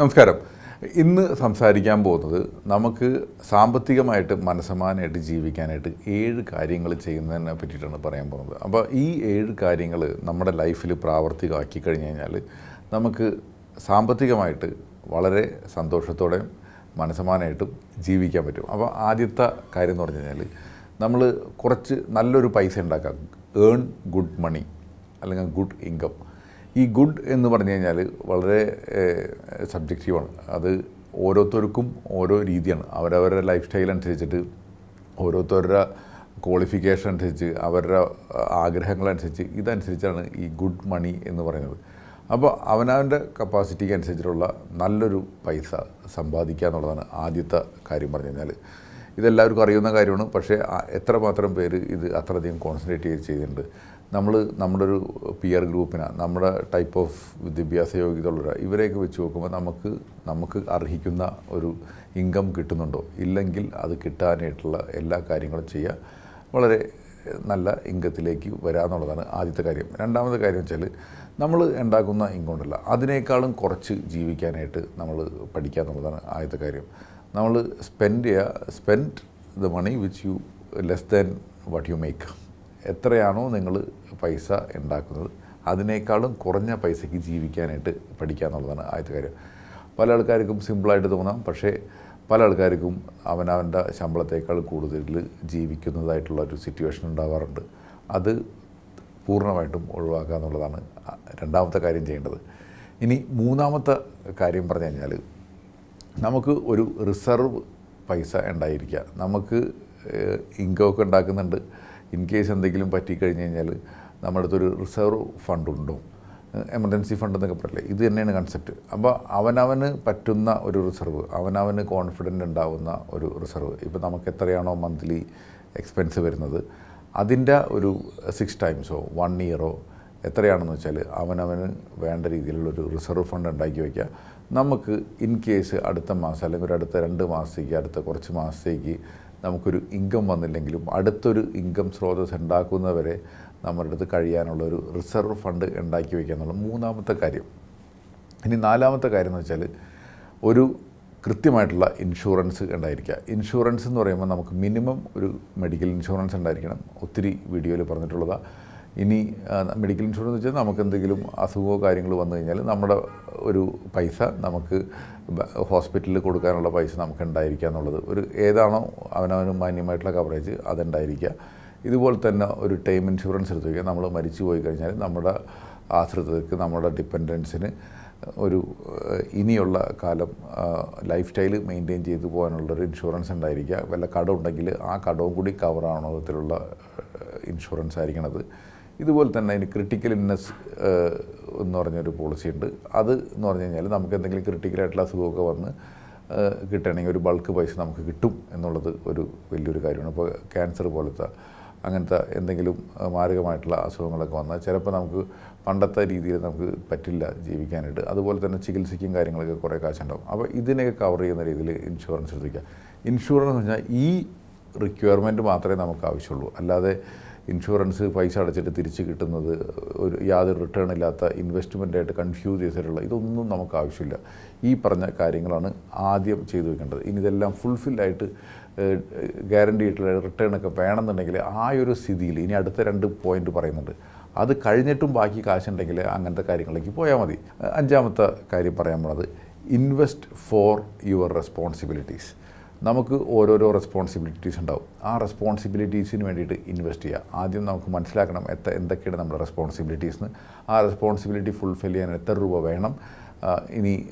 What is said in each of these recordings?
നമസ്കാരം. ഇന്ന് സംസാരിക്കാൻ പോകുന്നത് നമുക്ക് സാമ്പത്തികമായിട്ട് മനസ്സമാനമായിട്ട് ജീവിക്കാനായിട്ട് ഏഴ് കാര്യങ്ങൾ ചെയ്യുന്നതിനെ പറ്റിയിട്ടാണ് പറയാൻ പോകുന്നത്. അപ്പോൾ ഈ ഏഴ് കാര്യങ്ങൾ നമ്മുടെ ലൈഫിൽ പ്രാവർത്തികമാക്കി കഴിഞ്ഞ് കഴിഞ്ഞാൽ നമുക്ക് സാമ്പത്തികമായിട്ട് വളരെ സന്തോഷത്തോടെയും മനസ്സമാനമായിട്ടും ജീവിക്കാൻ പറ്റും. അപ്പോൾ ആദ്യത്തെ കാര്യം എന്ന് പറഞ്ഞു കഴിഞ്ഞാൽ നമ്മൾ കുറച്ച് നല്ലൊരു പൈസ ഉണ്ടാക്കാം. ഏൺ ഗുഡ് മണി അല്ലെങ്കിൽ ഗുഡ് ഇൻകം ഈ ഗുഡ് എന്ന് പറഞ്ഞു കഴിഞ്ഞാൽ വളരെ സബ്ജക്റ്റീവാണ്. അത് ഓരോരുത്തർക്കും ഓരോ രീതിയാണ്. അവരവരുടെ ലൈഫ് സ്റ്റൈൽ അനുസരിച്ചിട്ട് ഓരോരുത്തരുടെ ക്വാളിഫിക്കേഷൻ അനുസരിച്ച് അവരുടെ ആഗ്രഹങ്ങളനുസരിച്ച് ഇതനുസരിച്ചാണ് ഈ ഗുഡ് മണി എന്ന് പറയുന്നത്. അപ്പോൾ അവനവന്റെ കപ്പാസിറ്റിക്ക് അനുസരിച്ചിട്ടുള്ള നല്ലൊരു പൈസ സമ്പാദിക്കുക എന്നുള്ളതാണ് ആദ്യത്തെ കാര്യം പറഞ്ഞു കഴിഞ്ഞാൽ ഇതെല്ലാവർക്കും അറിയുന്ന കാര്യമാണ്. പക്ഷേ എത്രമാത്രം പേര് ഇത് അത്രയധികം കോൺസെൻട്രേറ്റ് ചെയ്ത് ചെയ്യുന്നുണ്ട് നമ്മൾ നമ്മുടെ ഒരു പിയർ ഗ്രൂപ്പിന് നമ്മുടെ ടൈപ്പ് ഓഫ് വിദ്യാഭ്യാസ യോഗ്യത ഉള്ള ഇവരെയൊക്കെ വെച്ച് നോക്കുമ്പോൾ നമുക്ക് നമുക്ക് അർഹിക്കുന്ന ഒരു ഇൻകം കിട്ടുന്നുണ്ടോ? ഇല്ലെങ്കിൽ അത് കിട്ടാനായിട്ടുള്ള എല്ലാ കാര്യങ്ങളും ചെയ്യുക വളരെ നല്ല ഇൻകത്തിലേക്ക് വരാമെന്നുള്ളതാണ് ആദ്യത്തെ കാര്യം. രണ്ടാമത്തെ കാര്യം വെച്ചാൽ നമ്മൾ ഉണ്ടാക്കുന്ന ഇൻകം ഉണ്ടല്ല അതിനേക്കാളും കുറച്ച് ജീവിക്കാനായിട്ട് നമ്മൾ പഠിക്കുക എന്നുള്ളതാണ് ആദ്യത്തെ കാര്യം. നമ്മൾ സ്പെൻഡ് ചെയ്യുക spend the money which you less than what you make എത്രയാണോ നിങ്ങൾ പൈസ ഉണ്ടാക്കുന്നത് അതിനേക്കാളും കുറഞ്ഞ പൈസയ്ക്ക് ജീവിക്കാനായിട്ട് പഠിക്കുക എന്നുള്ളതാണ് ആദ്യത്തെ കാര്യം. പല ആൾക്കാർക്കും സിമ്പിളായിട്ട് തോന്നാം പക്ഷേ പല ആൾക്കാർക്കും അവനവന്റെ ശമ്പളത്തേക്കാൾ കൂടുതൽ ജീവിക്കുന്നതായിട്ടുള്ള ഒരു സിറ്റുവേഷൻ ഉണ്ടാവാറുണ്ട്. അത് പൂർണമായിട്ടും ഒഴിവാക്കുക എന്നുള്ളതാണ് രണ്ടാമത്തെ കാര്യം ചെയ്യേണ്ടത്. ഇനി മൂന്നാമത്തെ കാര്യം പറഞ്ഞു കഴിഞ്ഞാൽ നമുക്ക് ഒരു റിസർവ് പൈസ ഉണ്ടായിരിക്കുക. നമുക്ക് ഇൻകമൊക്കെ ഉണ്ടാക്കുന്നുണ്ട്. ഇൻ കേസ് എന്തെങ്കിലും പറ്റിക്കഴിഞ്ഞ് കഴിഞ്ഞാൽ നമ്മുടെ അടുത്തൊരു റിസർവ് ഫണ്ടുണ്ടോ? എമർജൻസി ഫണ്ട് എന്നൊക്കെ പറയില്ലേ? ഇത് തന്നെയാണ് കൺസെപ്റ്റ് അപ്പോൾ അവനവന് പറ്റുന്ന ഒരു റിസർവ് അവനവന് കോൺഫിഡന്റ് ഉണ്ടാവുന്ന ഒരു റിസർവ്. ഇപ്പോൾ നമുക്ക് എത്രയാണോ മന്ത്ലി എക്സ്പെൻസ് വരുന്നത്? അതിന്റെ ഒരു സിക്സ് ടൈംസോ വൺ ഇയറോ എത്രയാണെന്ന് വെച്ചാൽ അവനവന് വേണ്ട രീതിയിലുള്ളൊരു റിസർവ് ഫണ്ട് ഉണ്ടാക്കി വയ്ക്കുക നമുക്ക് ഇൻ കേസ് അടുത്ത മാസം അല്ലെങ്കിൽ ഒരു അടുത്ത രണ്ട് മാസത്തേക്ക് അടുത്ത കുറച്ച് മാസത്തേക്ക് നമുക്കൊരു ഇൻകം വന്നില്ലെങ്കിലും അടുത്തൊരു ഇൻകം സ്രോതസ് ഉണ്ടാക്കുന്നവരെ നമ്മുടെ അടുത്ത് കഴിയാനുള്ള ഒരു റിസർവ് ഫണ്ട് ഉണ്ടാക്കി വയ്ക്കുക എന്നുള്ള മൂന്നാമത്തെ കാര്യം. ഇനി നാലാമത്തെ കാര്യം എന്ന് വെച്ചാൽ ഒരു കൃത്യമായിട്ടുള്ള ഇൻഷുറൻസ് ഉണ്ടായിരിക്കുക. ഇൻഷുറൻസ് എന്ന് പറയുമ്പോൾ നമുക്ക് മിനിമം ഒരു മെഡിക്കൽ ഇൻഷുറൻസ് ഉണ്ടായിരിക്കണം. ഒത്തിരി വീഡിയോയിൽ പറഞ്ഞിട്ടുള്ളതാണ് ഇനി മെഡിക്കൽ ഇൻഷുറൻസ് വെച്ചാൽ നമുക്ക് എന്തെങ്കിലും അസുഖമോ കാര്യങ്ങളോ വന്നു കഴിഞ്ഞാൽ നമ്മുടെ ഒരു പൈസ നമുക്ക് ഹോസ്പിറ്റലിൽ കൊടുക്കാനുള്ള പൈസ നമുക്ക് ഉണ്ടായിരിക്കുക എന്നുള്ളത്. ഒരു ഏതാണോ അവനവന് മാന്യമായിട്ടുള്ള കവറേജ് അതുണ്ടായിരിക്കുക ഇതുപോലെ തന്നെ ഒരു ടൈം ഇൻഷുറൻസ് എടുത്തു നമ്മൾ മരിച്ചു പോയി കഴിഞ്ഞാൽ നമ്മുടെ ആശ്രിതർക്ക് നമ്മുടെ ഡിപ്പെൻഡൻസിന് ഒരു ഇനിയുള്ള കാലം ലൈഫ് സ്റ്റൈൽ മെയിന്റെയിൻ ചെയ്തു പോകാനുള്ളൊരു ഇൻഷുറൻസ് ഉണ്ടായിരിക്കുക വല്ല കടം ഉണ്ടെങ്കിൽ ആ കടവും കൂടി കവറാവണ വിധത്തിലുള്ള ഇൻഷുറൻസ് ആയിരിക്കണത്. ഇതുപോലെ തന്നെ അതിന് ക്രിട്ടിക്കൽ ഇന്നസ് എന്ന് പറഞ്ഞൊരു പോളിസി ഉണ്ട്. അത് എന്ന് പറഞ്ഞു കഴിഞ്ഞാൽ നമുക്ക് എന്തെങ്കിലും ക്രിട്ടിക്കലായിട്ടുള്ള അസുഖമൊക്കെ വന്ന് കിട്ടണമെങ്കിൽ ഒരു ബൾക്ക് പൈസ നമുക്ക് കിട്ടും എന്നുള്ളത് ഒരു വലിയൊരു കാര്യമാണ്. ഇപ്പോൾ ക്യാൻസർ പോലത്തെ അങ്ങനത്തെ എന്തെങ്കിലും മാരകമായിട്ടുള്ള അസുഖങ്ങളൊക്കെ വന്നാൽ ചിലപ്പോൾ നമുക്ക് പണ്ടത്തെ രീതിയിൽ നമുക്ക് പറ്റില്ല ജീവിക്കാനായിട്ട്. അതുപോലെ തന്നെ ചികിത്സയ്ക്കും കാര്യങ്ങളൊക്കെ കുറേ കാശുണ്ടാവും. അപ്പോൾ ഇതിനെയൊക്കെ കവർ ചെയ്യുന്ന രീതിയിൽ ഇൻഷുറൻസ് എടുത്തിരിക്കുക. ഇൻഷുറൻസ് എന്ന് പറഞ്ഞാൽ ഈ റിക്വയർമെന്റ് മാത്രമേ നമുക്ക് ആവശ്യമുള്ളൂ. അല്ലാതെ ഇൻഷുറൻസ് പൈസ അടച്ചിട്ട് തിരിച്ച് കിട്ടുന്നത് ഒരു യാതൊരു റിട്ടേൺ ഇല്ലാത്ത ഇൻവെസ്റ്റ്മെന്റായിട്ട് കൺഫ്യൂസ് ചെയ്തിട്ടുള്ള ഇതൊന്നും നമുക്ക് ആവശ്യമില്ല. ഈ പറഞ്ഞ കാര്യങ്ങളാണ് ആദ്യം ചെയ്തു വെക്കേണ്ടത്. ഇനി ഇതെല്ലാം ഫുൾഫില്ലായിട്ട് ഗ്യാരണ്ടി ആയിട്ടുള്ള റിട്ടേൺ ഒക്കെ വേണമെന്നുണ്ടെങ്കിൽ ആ ഒരു സ്ഥിതിയിൽ ഇനി അടുത്ത രണ്ട് പോയിന്റ് പറയുന്നുണ്ട്. അത് കഴിഞ്ഞിട്ടും ബാക്കി കാശുണ്ടെങ്കിൽ അങ്ങനത്തെ കാര്യങ്ങളിലേക്ക് പോയാൽ മതി. അഞ്ചാമത്തെ കാര്യം പറയാൻ പോണത് ഇൻവെസ്റ്റ് ഫോർ യുവർ റെസ്പോൺസിബിലിറ്റീസ് നമുക്ക് ഓരോരോ റെസ്പോൺസിബിലിറ്റീസ് ഉണ്ടാവും. ആ റെസ്പോൺസിബിലിറ്റീസിന് വേണ്ടിയിട്ട് ഇൻവെസ്റ്റ് ചെയ്യുക. ആദ്യം നമുക്ക് മനസ്സിലാക്കണം എത്ര എന്തൊക്കെയാണ് നമ്മുടെ റെസ്പോൺസിബിലിറ്റീസ് ആ റെസ്പോൺസിബിലിറ്റി ഫുൾഫിൽ ചെയ്യാൻ എത്ര രൂപ വേണം? ഇനി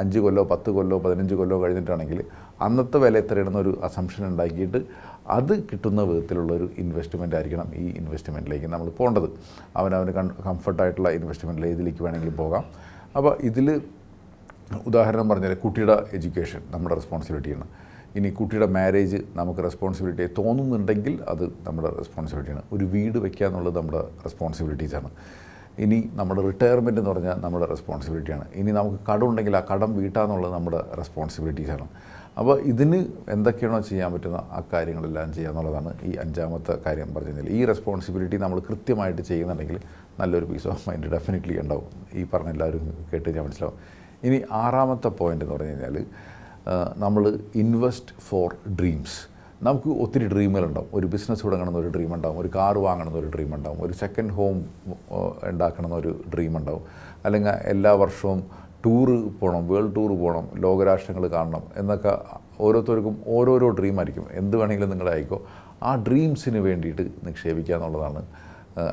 അഞ്ച് കൊല്ലോ പത്ത് കൊല്ലോ പതിനഞ്ച് കൊല്ലോ കഴിഞ്ഞിട്ടാണെങ്കിൽ അന്നത്തെ വില എത്രയാണെന്നൊരു അസംഷൻ ഉണ്ടാക്കിയിട്ട് അത് കിട്ടുന്ന വിധത്തിലുള്ളൊരു ഇൻവെസ്റ്റ്മെന്റ് ആയിരിക്കണം ഈ ഇൻവെസ്റ്റ്മെന്റിലേക്ക് നമ്മൾ പോകേണ്ടത്. അവനവന് കംഫർട്ടായിട്ടുള്ള ഇൻവെസ്റ്റ്മെന്റിൽ ഏതിലേക്ക് വേണമെങ്കിലും പോകാം. അപ്പോൾ ഇതിൽ ഉദാഹരണം പറഞ്ഞാൽ കുട്ടിയുടെ എഡ്യൂക്കേഷൻ നമ്മുടെ റെസ്പോൺസിബിലിറ്റിയാണ് ഇനി കുട്ടിയുടെ മാരേജ് നമുക്ക് റെസ്പോൺസിബിലിറ്റി തോന്നുന്നുണ്ടെങ്കിൽ അത് നമ്മുടെ റെസ്പോൺസിബിലിറ്റിയാണ് ഒരു വീട് വയ്ക്കുക എന്നുള്ളത് നമ്മുടെ റെസ്പോൺസിബിലിറ്റീസാണ് ഇനി നമ്മുടെ റിട്ടയർമെന്റ് എന്ന് പറഞ്ഞാൽ നമ്മുടെ റെസ്പോൺസിബിലിറ്റിയാണ് ഇനി നമുക്ക് കടം ഉണ്ടെങ്കിൽ ആ കടം വീട്ടാന്നുള്ളത് നമ്മുടെ റെസ്പോൺസിബിലിറ്റീസാണ് അപ്പോൾ ഇതിന് എന്തൊക്കെയാണോ ചെയ്യാൻ പറ്റുന്ന ആ കാര്യങ്ങളെല്ലാം ചെയ്യുക എന്നുള്ളതാണ് ഈ അഞ്ചാമത്തെ കാര്യം പറഞ്ഞു കഴിഞ്ഞാൽ ഈ റെസ്പോൺസിബിലിറ്റി നമ്മൾ കൃത്യമായിട്ട് ചെയ്യുന്നുണ്ടെങ്കിൽ നല്ലൊരു പീസ് ഓഫ് മൈൻഡ് ഡെഫിനറ്റ്ലി ഉണ്ടാവും. ഈ പറഞ്ഞ എല്ലാവരും കേട്ട് ഞാൻ മനസ്സിലാവും. ഇനി ആറാമത്തെ പോയിന്റ് എന്ന് പറഞ്ഞു കഴിഞ്ഞാൽ നമ്മൾ ഇൻവെസ്റ്റ് ഫോർ ഡ്രീംസ് നമുക്ക് ഒത്തിരി ഡ്രീമുകളുണ്ടാവും ഒരു ബിസിനസ് തുടങ്ങണമെന്ന് ഒരു ഡ്രീം ഉണ്ടാവും. ഒരു കാർ വാങ്ങണമെന്ന് ഒരു ഡ്രീം ഉണ്ടാവും. ഒരു സെക്കൻഡ് ഹോം ഉണ്ടാക്കണമെന്ന് ഒരു ഡ്രീം ഉണ്ടാവും. അല്ലെങ്കിൽ എല്ലാ വർഷവും ടൂറ് പോകണം വേൾഡ് ടൂർ പോകണം ലോകരാഷ്ട്രങ്ങൾ കാണണം എന്നൊക്കെ ഓരോരുത്തർക്കും ഓരോരോ ഡ്രീം ആയിരിക്കും. എന്ത് വേണമെങ്കിലും നിങ്ങളായിക്കോ ആ ഡ്രീംസിന് വേണ്ടിയിട്ട് നിക്ഷേപിക്കുക എന്നുള്ളതാണ്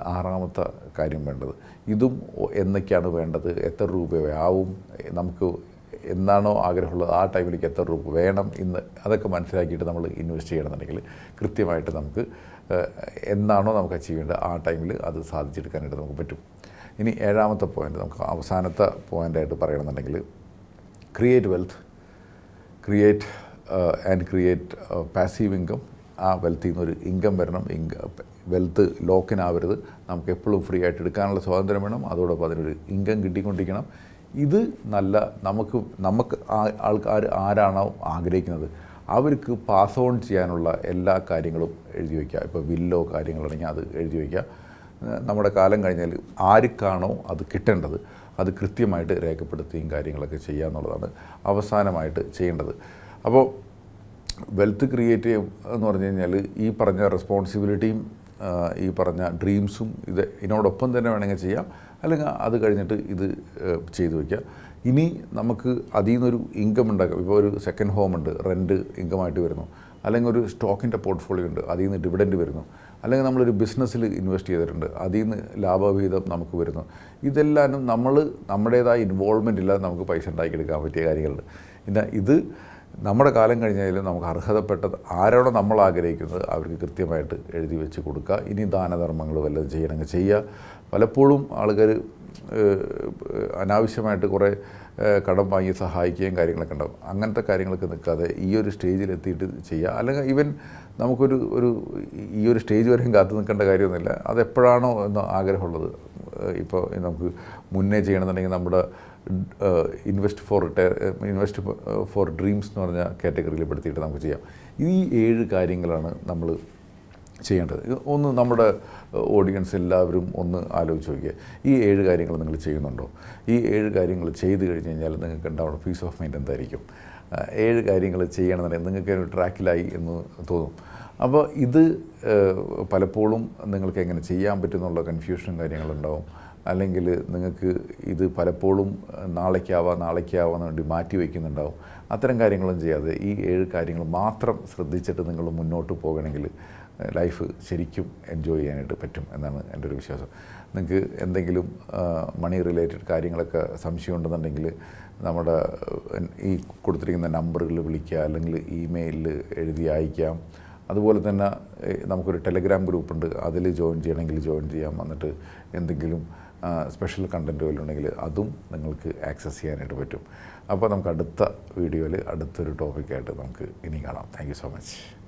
ആറാമത്തെ കാര്യം വേണ്ടത്. ഇതും എന്നൊക്കെയാണ് വേണ്ടത്. എത്ര രൂപയാവും? നമുക്ക് എന്താണോ ആഗ്രഹമുള്ളത് ആ ടൈമിലേക്ക് എത്ര രൂപ വേണം ഇന്ന് അതൊക്കെ മനസ്സിലാക്കിയിട്ട് നമ്മൾ ഇൻവെസ്റ്റ് ചെയ്യണമെന്നുണ്ടെങ്കിൽ കൃത്യമായിട്ട് നമുക്ക് എന്താണോ നമുക്ക് അച്ചീവ് ചെയ്യേണ്ടത് ആ ടൈമിൽ അത് സാധിച്ചെടുക്കാനായിട്ട് നമുക്ക് പറ്റും. ഇനി ഏഴാമത്തെ പോയിന്റ് നമുക്ക് അവസാനത്തെ പോയിന്റായിട്ട് പറയണമെന്നുണ്ടെങ്കിൽ create wealth create and create passive income ആ വെൽത്തിൽ നിന്നൊരു ഇൻകം വരണം. ഇൻക വെൽത്ത് ലോക്കിനാവരുത് നമുക്ക് എപ്പോഴും ഫ്രീ ആയിട്ട് എടുക്കാനുള്ള സ്വാതന്ത്ര്യം വേണം. അതോടൊപ്പം അതിനൊരു ഇൻകം കിട്ടിക്കൊണ്ടിരിക്കണം. ഇത് നല്ല നമുക്ക് നമുക്ക് ആൾക്കാർ ആരാണോ ആഗ്രഹിക്കുന്നത് അവർക്ക് പാസ് ഓൺ ചെയ്യാനുള്ള എല്ലാ കാര്യങ്ങളും എഴുതി വയ്ക്കുക. ഇപ്പോൾ വില്ലോ കാര്യങ്ങളാണെങ്കിൽ അത് എഴുതി വയ്ക്കുക. നമ്മുടെ കാലം കഴിഞ്ഞാൽ ആർക്കാണോ അത് കിട്ടേണ്ടത് അത് കൃത്യമായിട്ട് രേഖപ്പെടുത്തുകയും കാര്യങ്ങളൊക്കെ ചെയ്യുക എന്നുള്ളതാണ് അവസാനമായിട്ട് ചെയ്യേണ്ടത്. അപ്പോൾ വെൽത്ത് ക്രിയേറ്റ് എന്ന് പറഞ്ഞു കഴിഞ്ഞാൽ ഈ പറഞ്ഞ റെസ്പോൺസിബിലിറ്റിയും ഈ പറഞ്ഞ ഡ്രീംസും ഇത് ഇതിനോടൊപ്പം തന്നെ വേണമെങ്കിൽ ചെയ്യാം. അല്ലെങ്കിൽ അത് കഴിഞ്ഞിട്ട് ഇത് ചെയ്തു വയ്ക്കുക ഇനി നമുക്ക് അതിൽ നിന്നൊരു ഇൻകം ഉണ്ടാക്കാം. ഇപ്പോൾ ഒരു സെക്കൻഡ് ഹോം ഉണ്ട്. റെന്റ് ഇൻകമായിട്ട് വരുന്നു. അല്ലെങ്കിൽ ഒരു സ്റ്റോക്കിന്റെ പോർട്ട്ഫോളിയോ ഉണ്ട്. അതിൽ നിന്ന് ഡിവിഡന്റ് വരുന്നു. അല്ലെങ്കിൽ നമ്മളൊരു ബിസിനസ്സിൽ ഇൻവെസ്റ്റ് ചെയ്തിട്ടുണ്ട്. അതിൽ നിന്ന് ലാഭവിഹിതം നമുക്ക് വരുന്നു. ഇതെല്ലാം നമ്മൾ നമ്മുടേതായ ഇൻവോൾവ്മെന്റ് ഇല്ലാതെ നമുക്ക് പൈസ ഉണ്ടാക്കിയെടുക്കാൻ പറ്റിയ കാര്യങ്ങളുണ്ട്. പിന്നെ ഇത് നമ്മുടെ കാലം കഴിഞ്ഞാലും നമുക്ക് അർഹതപ്പെട്ടത് ആരോടെ നമ്മൾ ആഗ്രഹിക്കുന്നത് അവർക്ക് കൃത്യമായിട്ട് എഴുതി വെച്ച് കൊടുക്കുക. ഇനി ദാനധർമ്മങ്ങൾ വല്ലതും ചെയ്യണമെങ്കിൽ ചെയ്യുക. പലപ്പോഴും ആൾക്കാർ അനാവശ്യമായിട്ട് കുറേ കടം വാങ്ങി സഹായിക്കുകയും കാര്യങ്ങളൊക്കെ ഉണ്ടാവും. അങ്ങനത്തെ കാര്യങ്ങളൊക്കെ നിൽക്കാതെ ഈ ഒരു സ്റ്റേജിൽ എത്തിയിട്ട് ചെയ്യുക. അല്ലെങ്കിൽ ഈവൻ നമുക്കൊരു ഒരു ഈ ഒരു സ്റ്റേജ് വരെയും കാത്തു നിൽക്കേണ്ട കാര്യമൊന്നുമില്ല. അത് എപ്പോഴാണോ എന്ന് ആഗ്രഹമുള്ളത്. ഇപ്പോൾ നമുക്ക് മുന്നേ ചെയ്യണമെന്നുണ്ടെങ്കിൽ നമ്മുടെ invest for retire invest for dreams എന്ന് പറഞ്ഞ കാറ്റഗറിയിൽ പെടുത്തിയിട്ട് നമുക്ക് ചെയ്യാം. ഈ ഏഴ് കാര്യങ്ങളാണ് നമ്മൾ ചെയ്യേണ്ടത്. ഒന്ന് നമ്മുടെ ഓഡിയൻസ് എല്ലാവരും ഒന്ന് ആലോചിച്ച് നോക്കിയാൽ ഈ ഏഴ് കാര്യങ്ങൾ നിങ്ങൾ ചെയ്യുന്നുണ്ടോ? ഈ ഏഴ് കാര്യങ്ങൾ ചെയ്ത് കഴിഞ്ഞ് കഴിഞ്ഞാൽ നിങ്ങൾക്ക് ഉണ്ടാവുന്ന പീസ് ഓഫ് മൈൻഡ് എന്തായിരിക്കും? ഏഴ് കാര്യങ്ങൾ ചെയ്യണമെന്നുണ്ടെങ്കിൽ നിങ്ങൾക്ക് ഒരു ട്രാക്കിലായി എന്ന് തോന്നും. അപ്പോൾ ഇത് പലപ്പോഴും നിങ്ങൾക്ക് എങ്ങനെ ചെയ്യാൻ പറ്റുന്നുള്ള കൺഫ്യൂഷനും കാര്യങ്ങളുണ്ടാവും. അല്ലെങ്കിൽ നിങ്ങൾക്ക് ഇത് പലപ്പോഴും നാളേക്കാവാം നാളേക്കാവാന്ന് വേണ്ടി മാറ്റി വയ്ക്കുന്നുണ്ടാവും. അത്തരം കാര്യങ്ങളും ചെയ്യാതെ ഈ ഏഴ് കാര്യങ്ങൾ മാത്രം ശ്രദ്ധിച്ചിട്ട് നിങ്ങൾ മുന്നോട്ട് പോകണമെങ്കിൽ ലൈഫ് ശരിക്കും എൻജോയ് ചെയ്യാനായിട്ട് പറ്റും എന്നാണ് എന്റെ ഒരു വിശ്വാസം. നിങ്ങൾക്ക് എന്തെങ്കിലും മണി റിലേറ്റഡ് കാര്യങ്ങളൊക്കെ സംശയം ഉണ്ടെന്നുണ്ടെങ്കിൽ നമ്മുടെ ഈ കൊടുത്തിരിക്കുന്ന നമ്പറുകൾ വിളിക്കുക അല്ലെങ്കിൽ ഇമെയിലിൽ എഴുതി അയക്കാം. അതുപോലെ തന്നെ നമുക്കൊരു ടെലഗ്രാം ഗ്രൂപ്പുണ്ട് അതിൽ ജോയിൻ ചെയ്യണമെങ്കിൽ ജോയിൻ ചെയ്യാം. എന്നിട്ട് എന്തെങ്കിലും സ്പെഷ്യൽ കണ്ടന്റ് വല്ലതും ഉണ്ടെങ്കിൽ അതും നിങ്ങൾക്ക് ആക്സസ് ചെയ്യാനായിട്ട് പറ്റും. അപ്പോൾ നമുക്ക് അടുത്ത വീഡിയോയിൽ അടുത്തൊരു ടോപ്പിക്കായിട്ട് നമുക്ക് ഇനി കാണാം. Thank so much.